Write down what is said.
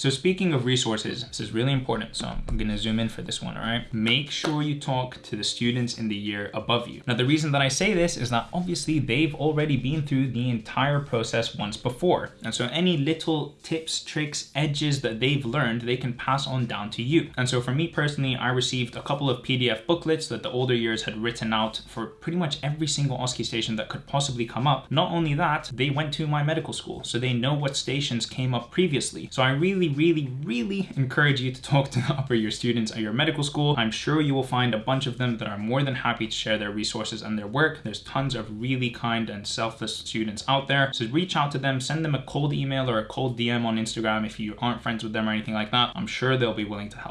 So speaking of resources, this is really important. So I'm gonna zoom in for this one, all right? Make sure you talk to the students in the year above you. Now, the reason that I say this is that obviously they've already been through the entire process once before. And so any little tips, tricks, edges that they've learned, they can pass on down to you. And so for me personally, I received a couple of PDF booklets that the older years had written out for pretty much every single OSCE station that could possibly come up. Not only that, they went to my medical school, so they know what stations came up previously. So I really, really, really encourage you to talk to the upper year students at your medical school. I'm sure you will find a bunch of them that are more than happy to share their resources and their work. There's tons of really kind and selfless students out there. So reach out to them, send them a cold email or a cold DM on Instagram if you aren't friends with them or anything like that. I'm sure they'll be willing to help.